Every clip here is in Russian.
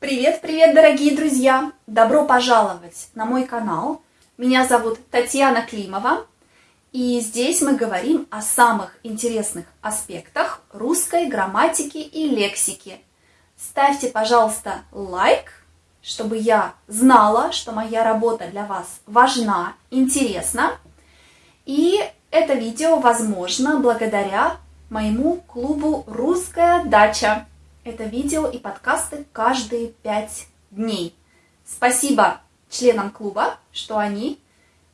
Привет-привет, дорогие друзья! Добро пожаловать на мой канал. Меня зовут Татьяна Климова, и здесь мы говорим о самых интересных аспектах русской грамматики и лексики. Ставьте, пожалуйста, лайк, чтобы я знала, что моя работа для вас важна, интересна. И это видео возможно благодаря моему клубу «Русская дача». Это видео и подкасты каждые пять дней. Спасибо членам клуба, что они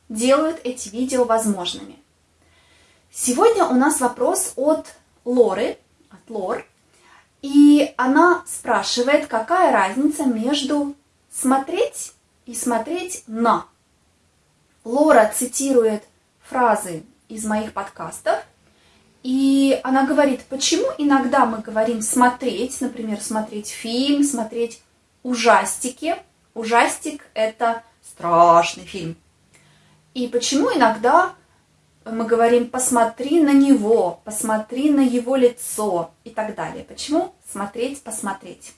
делают эти видео возможными. Сегодня у нас вопрос от Лоры, от Лор, и она спрашивает, какая разница между смотреть и смотреть на. Лора цитирует фразы из моих подкастов, и она говорит, почему иногда мы говорим смотреть, например, смотреть фильм, смотреть ужастики. Ужастик – это страшный фильм. И почему иногда мы говорим «посмотри на него», «посмотри на его лицо» и так далее. Почему смотреть, посмотреть?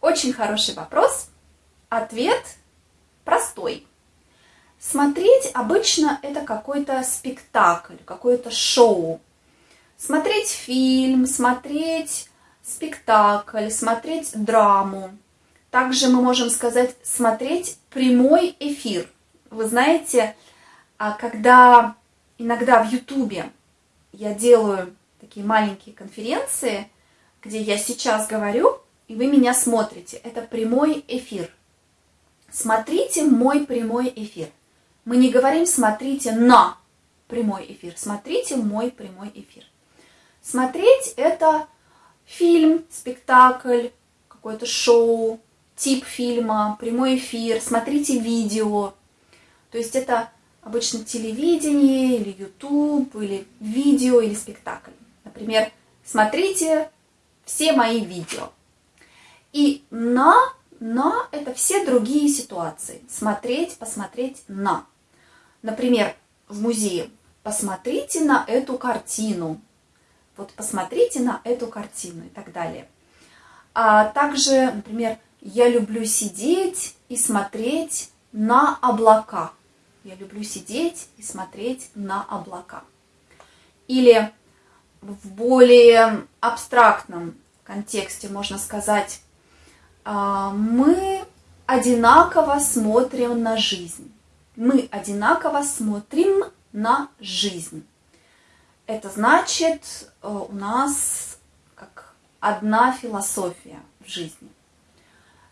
Очень хороший вопрос. Ответ простой. Смотреть обычно это какой-то спектакль, какое-то шоу. Смотреть фильм, смотреть спектакль, смотреть драму. Также мы можем сказать смотреть прямой эфир. Вы знаете, а когда иногда в Ютубе я делаю такие маленькие конференции, где я сейчас говорю, и вы меня смотрите. Это прямой эфир. Смотрите мой прямой эфир. Мы не говорим «смотрите на прямой эфир», смотрите мой прямой эфир. Смотреть – это фильм, спектакль, какое-то шоу, тип фильма, прямой эфир, смотрите видео. То есть это обычно телевидение или YouTube, или видео, или спектакль. Например, смотрите все мои видео. И на, на – это все другие ситуации. Смотреть, посмотреть на. Например, в музее посмотрите на эту картину, вот посмотрите на эту картину и так далее. А также, например, я люблю сидеть и смотреть на облака. Я люблю сидеть и смотреть на облака. Или в более абстрактном контексте можно сказать, а, мы одинаково смотрим на жизнь. Мы одинаково смотрим на жизнь. Это значит, э, у нас как одна философия в жизни.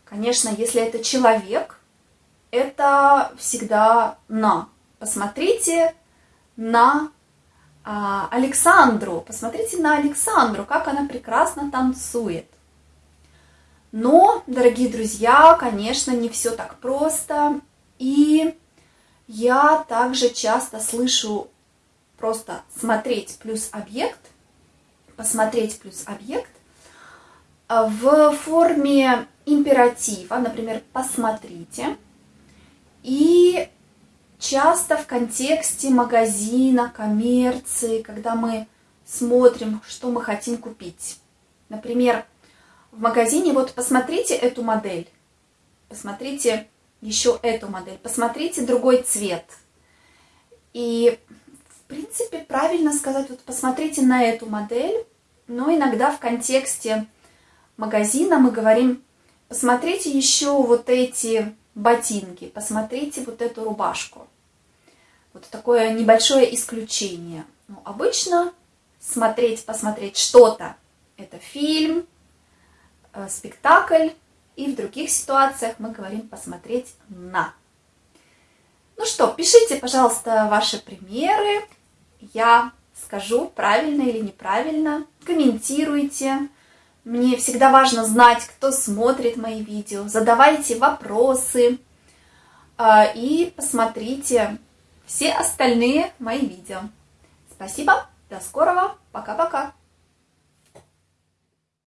Конечно, если это человек, это всегда на. Посмотрите на а, Александру, посмотрите на Александру, как она прекрасно танцует. Но, дорогие друзья, конечно, не все так просто. И я также часто слышу просто смотреть плюс объект, посмотреть плюс объект а, в форме императива, например, посмотрите. И часто в контексте магазина, коммерции, когда мы смотрим, что мы хотим купить. Например, в магазине вот посмотрите эту модель, посмотрите еще эту модель, посмотрите другой цвет. И принципе, правильно сказать, вот посмотрите на эту модель, но иногда в контексте магазина мы говорим, посмотрите еще вот эти ботинки, посмотрите вот эту рубашку. Вот такое небольшое исключение. Но обычно смотреть, посмотреть что-то – это фильм, э, спектакль, и в других ситуациях мы говорим посмотреть на. Ну что, пишите, пожалуйста, ваши примеры, я скажу правильно или неправильно. Комментируйте. Мне всегда важно знать, кто смотрит мои видео. Задавайте вопросы а, и посмотрите все остальные мои видео. Спасибо, до скорого, пока-пока.